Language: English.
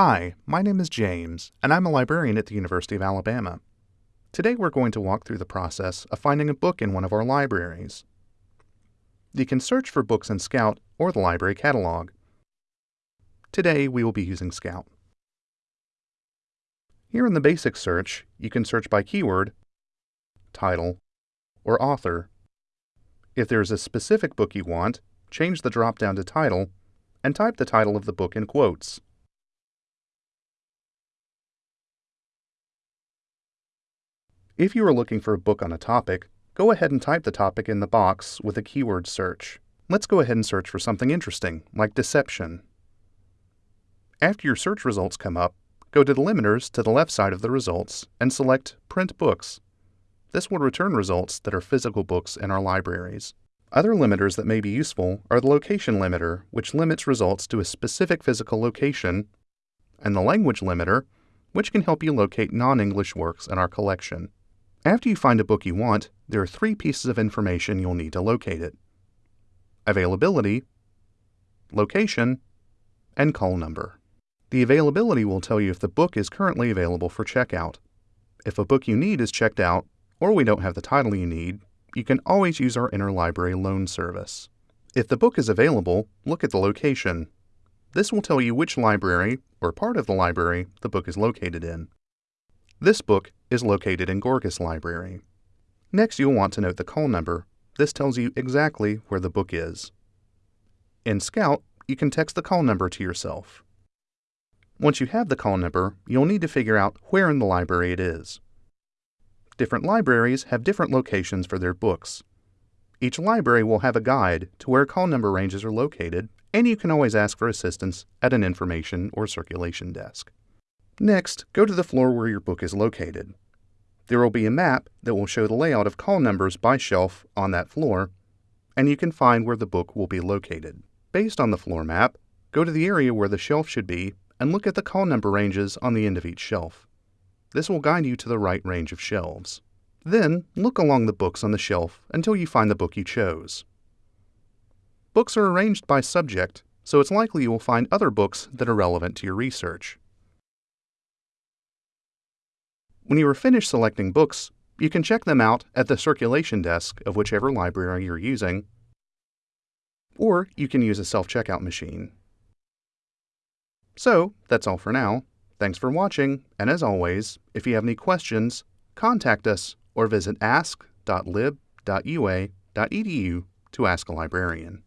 Hi, my name is James, and I'm a librarian at the University of Alabama. Today we're going to walk through the process of finding a book in one of our libraries. You can search for books in Scout or the library catalog. Today we will be using Scout. Here in the basic search, you can search by keyword, title, or author. If there is a specific book you want, change the drop-down to title and type the title of the book in quotes. If you are looking for a book on a topic, go ahead and type the topic in the box with a keyword search. Let's go ahead and search for something interesting, like deception. After your search results come up, go to the limiters to the left side of the results and select Print Books. This will return results that are physical books in our libraries. Other limiters that may be useful are the location limiter, which limits results to a specific physical location, and the language limiter, which can help you locate non-English works in our collection. After you find a book you want, there are three pieces of information you'll need to locate it. Availability, location, and call number. The availability will tell you if the book is currently available for checkout. If a book you need is checked out, or we don't have the title you need, you can always use our interlibrary loan service. If the book is available, look at the location. This will tell you which library, or part of the library, the book is located in. This book is located in Gorgas Library. Next, you'll want to note the call number. This tells you exactly where the book is. In Scout, you can text the call number to yourself. Once you have the call number, you'll need to figure out where in the library it is. Different libraries have different locations for their books. Each library will have a guide to where call number ranges are located, and you can always ask for assistance at an information or circulation desk. Next, go to the floor where your book is located. There will be a map that will show the layout of call numbers by shelf on that floor, and you can find where the book will be located. Based on the floor map, go to the area where the shelf should be and look at the call number ranges on the end of each shelf. This will guide you to the right range of shelves. Then, look along the books on the shelf until you find the book you chose. Books are arranged by subject, so it's likely you will find other books that are relevant to your research. When you are finished selecting books, you can check them out at the circulation desk of whichever library you're using, or you can use a self-checkout machine. So, that's all for now. Thanks for watching, and as always, if you have any questions, contact us or visit ask.lib.ua.edu to ask a librarian.